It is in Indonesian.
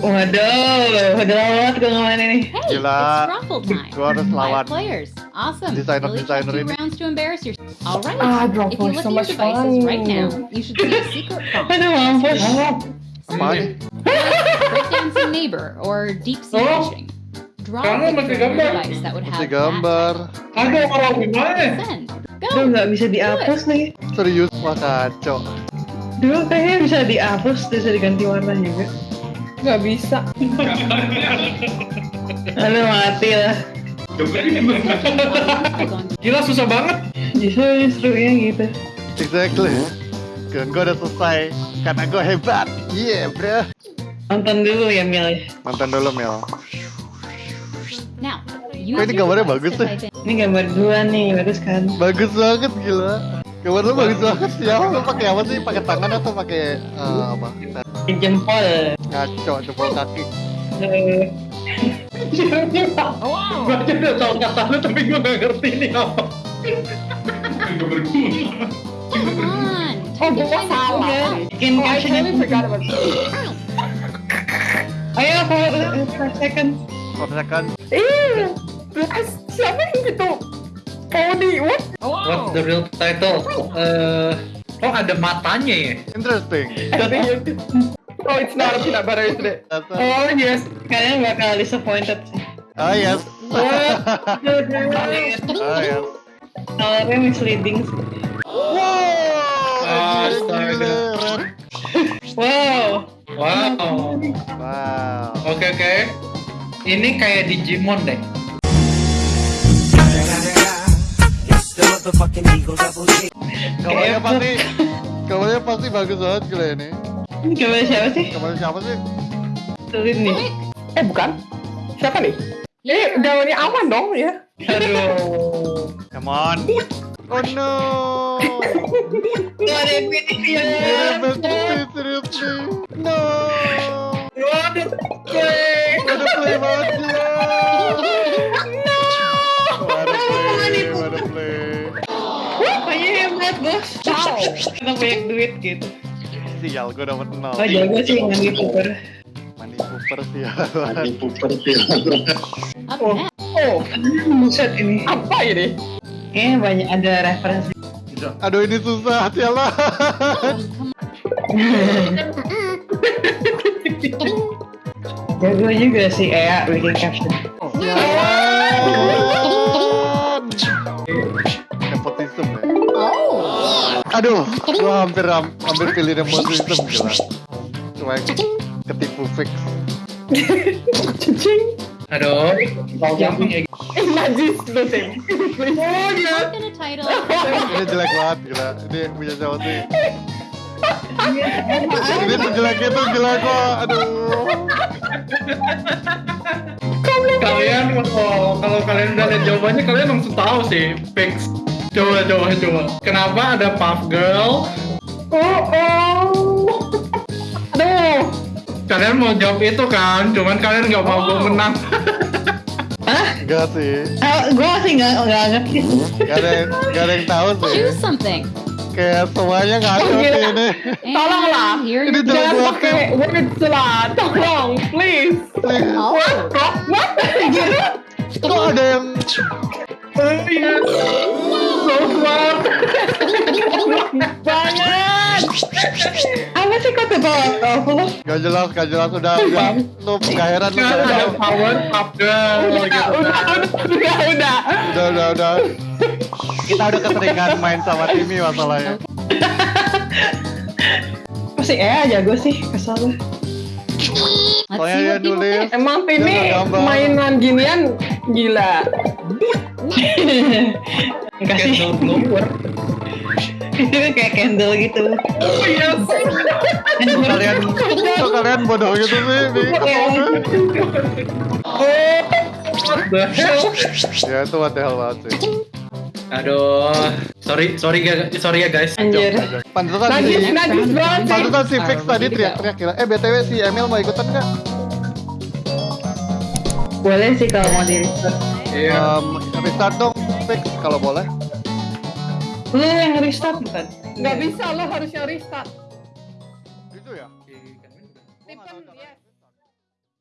Waduh, udah lama banget gue ngomongin ini. Hey, Gila. Gua harus lawan players. Awesome. desainer-desainer Really ini. rounds to embarrass yourself. All right. Ah, if Dropbox, you look so at your much devices fun. right now, you should see a secret prompt. Aduh mampus. Apaan? Breakdancing neighbor or deep sea Oh. fishing. Draw Kamu masih gambar. that would Masih gambar. Aduh, kalau gimana? Aduh nggak bisa dihapus nih. Serius wah kacau. Dulu kayaknya bisa dihapus, bisa diganti warna juga. Nggak bisa. Aduh mati lah. Gila susah banget. Justru serunya gitu. Exactly. Gue udah selesai karena gue hebat. Yeah, bro. Nonton dulu ya Mil. Nonton dulu Mel. Now, ini gambarnya bagus to ya? in Ini gambar dua nih, bagus kan? Bagus banget gila. Gambar lu bagus banget ya. Lu pakai apa sih? Pakai tangan atau pakai eh, apa? Jempol. Ngaco jempol kaki. Eh, Gue aja udah tau kata lu tapi gue gak ngerti ini apa. Oh, in salah. Bikin captionnya Ayo, for, for second. Korsakan. Ih, siapa yang gitu? Cody, what? What's the real title? Eh, oh ada matanya ya? Interesting. Oh, it's not a peanut butter, isn't it? Oh, yes. Kayaknya bakal disappointed sih. Oh yes. Colornya Oh yes. misleading sih. Wow. Astaga. Wow. Wow. Wow. Oke oke. Ini kayak Digimon deh. Kamarnya pasti kamarnya pasti bagus banget gila ini. Ini gambar siapa sih? Kamarnya siapa sih? Sulit nih. Eh bukan? Siapa nih? Eh gaunnya aman dong ya? Aduh. Come on. Oh no. Gak ada yang pilih ya. Yeah, but seriously. No. Hebat bos. Wow. Kita banyak duit gitu. Sial, gue dapet nol. Oh jago sih mandi puper. Mandi Cooper sial. Up Oh. next. Oh, Buset ini. apa ini? Kayaknya banyak ada referensi. Aduh ini susah, sialan. Jago juga sih Ea bikin caption. Sialan. Aduh, gua hampir hampir pilih nepotism gila. Cuma ketipu fix. Cicing. Aduh. Punya Eh najis Tim. Oh dia. Look at a title. Ini jelek banget gila. Ini punya siapa sih? Ini sejelek itu gila kok. Aduh. kalian kalau kalau kalian udah lihat jawabannya kalian langsung tahu sih fix. Coba coba coba. Kenapa ada Puff Girl? Oh oh. Aduh. Kalian mau jawab itu kan? Cuman kalian nggak mau gue menang. Enggak sih. Ah, gue masih nggak nggak ngerti. Gak ada yang, gak ada yang tahu sih. Choose something. Kayak semuanya ngaco Oh, sih gila. ini. And Tolonglah. Ini. Jangan pakai words lah. Tolong, please. Please. Oh. What? What? Kok ada yang Oh iya. Banget. Apa sih aku lo? Gak jelas, gak jelas. Udah udah. Lu gak heran lu udah ada Power Girl Udah, udah, udah, udah, udah. udah udah. Kita udah keseringan main sama Timmy masalahnya. Pasti Ea jago sih, kesel Soalnya dia nulis. Emang Timmy mainan ginian gila. Kasih Candle blower. itu kayak candle gitu. Oh iya. kalian kok kalian bodoh gitu sih hell? ya itu what the hell banget sih Aduh. Sorry sorry ga- sorry ya guys. Anjir. pantesan si pantesan si Fix tadi teriak-teriak gila eh btw si Emil mau ikutan nggak Boleh sih kalau mau di Iya. um, restart dong Fix kalau boleh Lu yang restart bukan? Nggak bisa, lo harusnya restart. gitu ya.